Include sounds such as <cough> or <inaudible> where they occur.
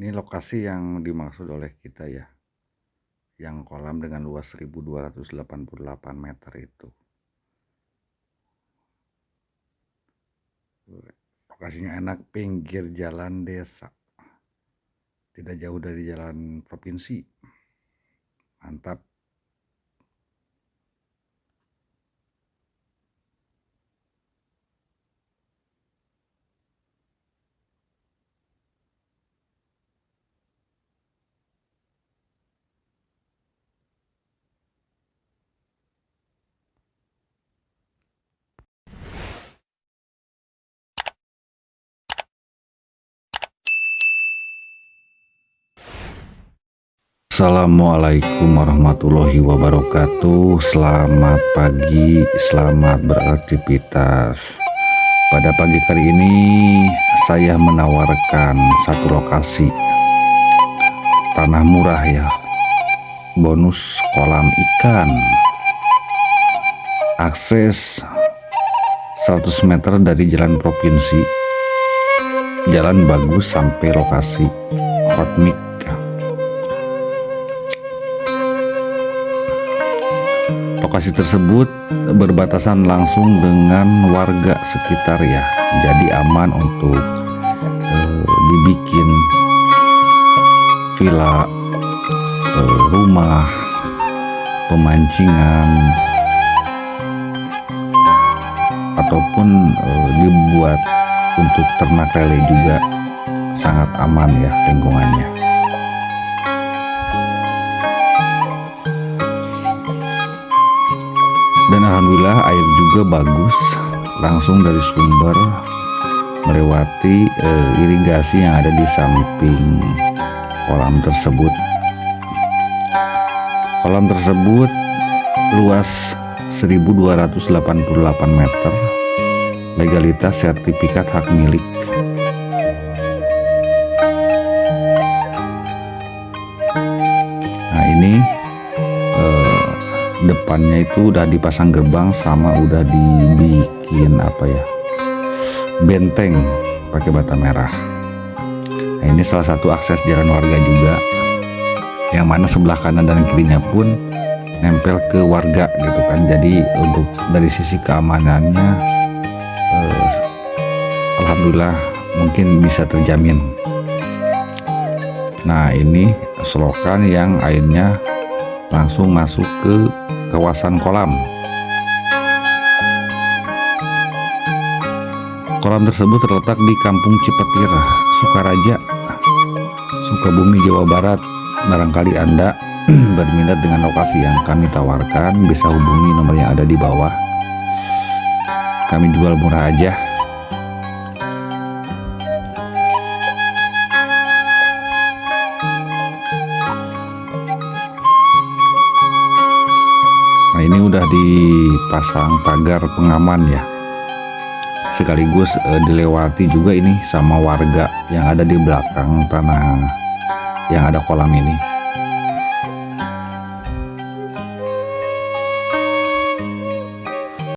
Ini lokasi yang dimaksud oleh kita ya. Yang kolam dengan luas 1288 meter itu. Lokasinya enak pinggir jalan desa. Tidak jauh dari jalan provinsi. Mantap. Assalamualaikum warahmatullahi wabarakatuh. Selamat pagi, selamat beraktivitas. Pada pagi kali ini saya menawarkan satu lokasi. Tanah murah ya. Bonus kolam ikan. Akses 100 meter dari jalan provinsi. Jalan bagus sampai lokasi. Hot Lokasi tersebut berbatasan langsung dengan warga sekitar ya, jadi aman untuk eh, dibikin villa, eh, rumah, pemancingan, ataupun eh, dibuat untuk ternak lele juga sangat aman ya lingkungannya. Dan alhamdulillah air juga bagus. Langsung dari sumber melewati e, irigasi yang ada di samping kolam tersebut. Kolam tersebut luas 1288 meter. Legalitas sertifikat hak milik. Nah ini depannya itu udah dipasang gerbang sama udah dibikin apa ya benteng pakai bata merah. Nah ini salah satu akses jalan warga juga. Yang mana sebelah kanan dan kirinya pun nempel ke warga gitu kan. Jadi untuk dari sisi keamanannya eh, Alhamdulillah mungkin bisa terjamin. Nah ini selokan yang airnya langsung masuk ke kawasan kolam. Kolam tersebut terletak di Kampung Cipetir, Sukaraja, Sukabumi, Jawa Barat. Barangkali Anda <clears throat> berminat dengan lokasi yang kami tawarkan, bisa hubungi nomor yang ada di bawah. Kami jual murah aja. Udah dipasang pagar pengaman ya. Sekaligus e, dilewati juga ini sama warga yang ada di belakang tanah yang ada kolam ini